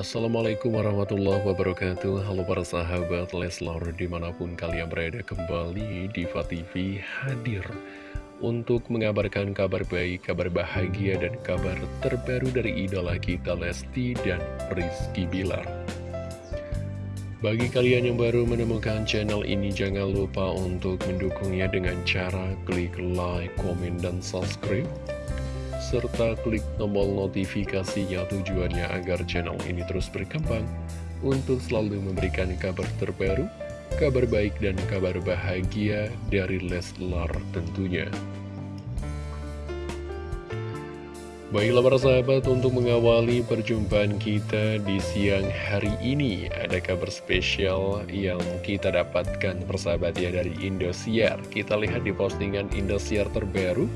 Assalamualaikum warahmatullahi wabarakatuh. Halo para sahabat Leslar di mana pun kalian berada kembali Diva TV hadir Untuk mengabarkan kabar baik, kabar bahagia dan kabar terbaru dari idola kita Lesti dan Rizky Bilar. Bagi kalian yang baru menemukan channel ini jangan lupa untuk mendukungnya dengan cara klik like, komen, dan subscribe serta klik tombol notifikasinya tujuannya agar channel ini terus berkembang untuk selalu memberikan kabar terbaru, kabar baik dan kabar bahagia dari Leslar tentunya. Baiklah para sahabat, untuk mengawali perjumpaan kita di siang hari ini Ada kabar spesial yang kita dapatkan persahabat ya dari Indosiar Kita lihat di postingan Indosiar terbaru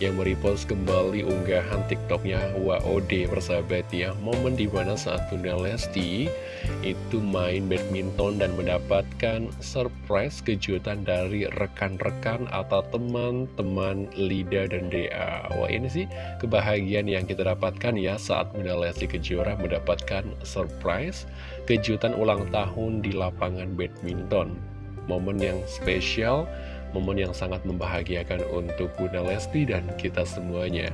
yang merepost kembali unggahan tiktoknya WOD persahabat ya. Momen di mana saat Bunda Lesti itu main badminton dan mendapatkan surprise kejutan dari rekan-rekan atau teman-teman Lida dan Dea wah ini sih kebahagiaan yang kita dapatkan ya saat Bunda Lesti Kejora mendapatkan surprise kejutan ulang tahun di lapangan badminton. Momen yang spesial momen yang sangat membahagiakan untuk Bunda Lesti dan kita semuanya.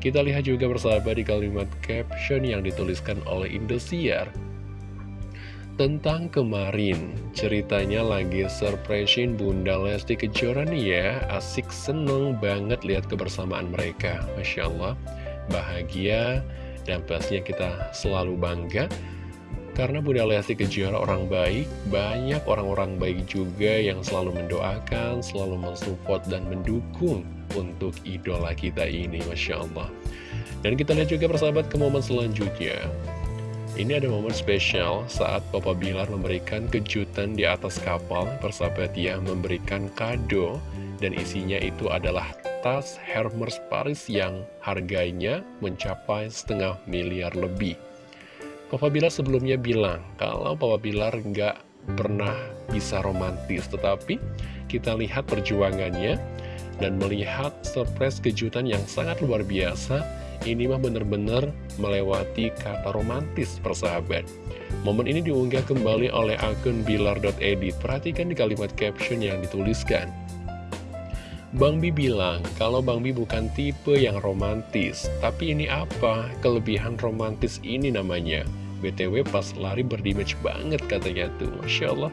Kita lihat juga bersama di kalimat caption yang dituliskan oleh Indosiar. Tentang kemarin, ceritanya lagi surprisein Bunda Lesti Kejora nih ya, asik seneng banget lihat kebersamaan mereka. Masya Allah, bahagia dan pastinya kita selalu bangga karena Bunda Lesti Kejora orang baik, banyak orang-orang baik juga yang selalu mendoakan, selalu mensupport dan mendukung untuk idola kita ini, Masya Allah. Dan kita lihat juga persahabat ke momen selanjutnya. Ini ada momen spesial saat Papa Bilar memberikan kejutan di atas kapal, persahabat ya, memberikan kado, dan isinya itu adalah tas Hermes Paris yang harganya mencapai setengah miliar lebih. Papa Bilar sebelumnya bilang kalau Papa Bilar nggak pernah bisa romantis, tetapi kita lihat perjuangannya dan melihat surprise kejutan yang sangat luar biasa, ini mah benar-benar melewati kata romantis persahabat. Momen ini diunggah kembali oleh akun bilar.edit. Perhatikan di kalimat caption yang dituliskan. Bang Bi bilang, kalau Bang Bi bukan tipe yang romantis, tapi ini apa? Kelebihan romantis ini namanya. BTW pas lari berdimage banget katanya tuh, Masya Allah.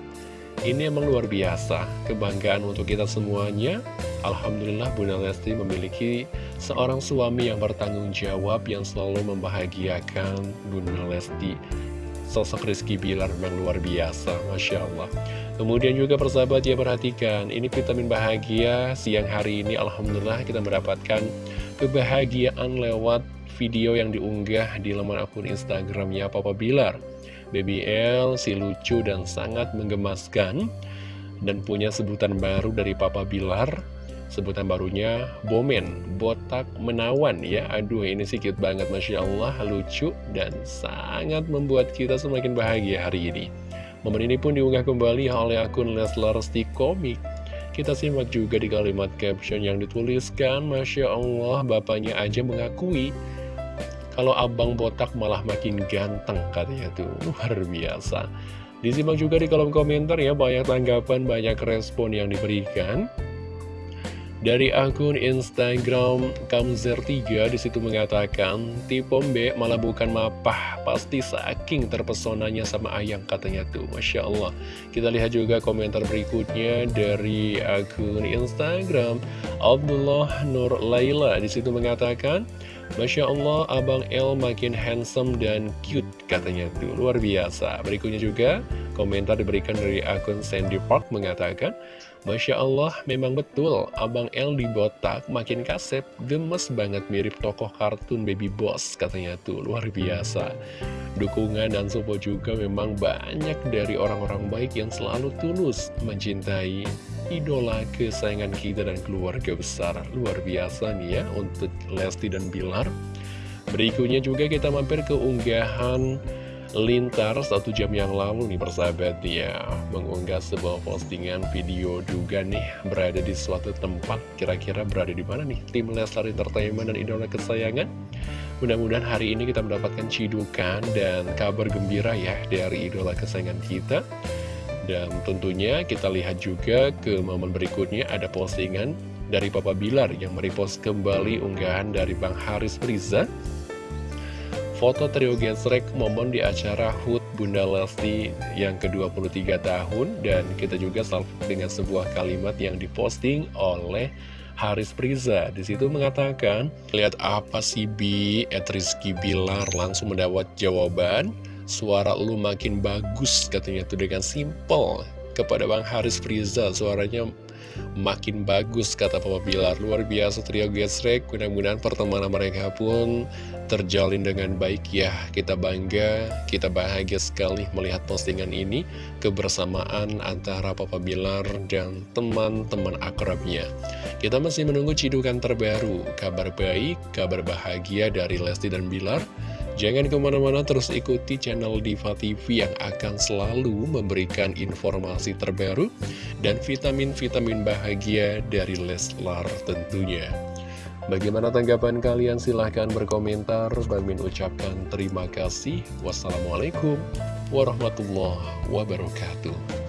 Ini emang luar biasa, kebanggaan untuk kita semuanya. Alhamdulillah Bunda Lesti memiliki seorang suami yang bertanggung jawab yang selalu membahagiakan Bunda Lesti. Sosok Rizky Bilar memang luar biasa, Masya Allah. Kemudian juga persahabat ya perhatikan, ini vitamin bahagia siang hari ini Alhamdulillah kita mendapatkan kebahagiaan lewat video yang diunggah di laman akun Instagramnya Papa Bilar. Baby L si lucu dan sangat menggemaskan dan punya sebutan baru dari Papa Bilar. Sebutan barunya Bomen, botak menawan ya. Aduh ini sih cute banget Masya Allah, lucu dan sangat membuat kita semakin bahagia hari ini. Momen ini pun diunggah kembali oleh akun Leslar Komik. Kita simak juga di kalimat caption yang dituliskan, Masya Allah, bapaknya aja mengakui kalau abang botak malah makin ganteng katanya tuh, luar biasa. Disimak juga di kolom komentar ya, banyak tanggapan, banyak respon yang diberikan. Dari akun Instagram Kamzer3 di situ mengatakan Tipe B malah bukan mapah Pasti saking terpesonanya sama ayang katanya tuh Masya Allah Kita lihat juga komentar berikutnya dari akun Instagram Abdullah Nur Laila Di situ mengatakan Masya Allah, Abang L makin handsome dan cute katanya tuh, luar biasa. Berikutnya juga, komentar diberikan dari akun Sandy Park mengatakan, Masya Allah, memang betul, Abang L di botak makin kasep, gemes banget mirip tokoh kartun Baby Boss katanya tuh, luar biasa. Dukungan dan support juga memang banyak dari orang-orang baik yang selalu tulus mencintai idola kesayangan kita dan keluarga besar. Luar biasa nih ya untuk Lesti dan Bilar. Berikutnya juga kita mampir ke unggahan Lintar satu jam yang lalu nih persahabat ya mengunggah sebuah postingan video juga nih berada di suatu tempat kira-kira berada di mana nih tim Leslar Entertainment dan idola kesayangan Mudah-mudahan hari ini kita mendapatkan cidukan dan kabar gembira ya dari idola kesayangan kita. Dan tentunya kita lihat juga ke momen berikutnya ada postingan dari Papa Bilar yang merepost kembali unggahan dari Bang Haris Riza. Foto trio gesrek momen di acara HUT Bunda Lesti yang ke-23 tahun dan kita juga salvo dengan sebuah kalimat yang diposting oleh Haris Priza di situ mengatakan, lihat apa sih Bi? Ed Rizky Bilar langsung mendapat jawaban, suara lu makin bagus katanya itu dengan simple kepada Bang Haris Priza suaranya makin bagus kata Papa Bilar. Luar biasa trio gesrek. Mudah-mudahan pertemanan mereka pun terjalin dengan baik ya. Kita bangga kita bahagia sekali melihat postingan ini. Kebersamaan antara Papa Bilar dan teman-teman akrabnya. Kita masih menunggu cidukan terbaru. Kabar baik kabar bahagia dari Lesti dan Bilar Jangan ke mana-mana terus ikuti channel Diva TV yang akan selalu memberikan informasi terbaru dan vitamin-vitamin bahagia dari Leslar tentunya. Bagaimana tanggapan kalian? Silahkan berkomentar. Bang ucapkan terima kasih. Wassalamualaikum warahmatullahi wabarakatuh.